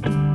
Bye.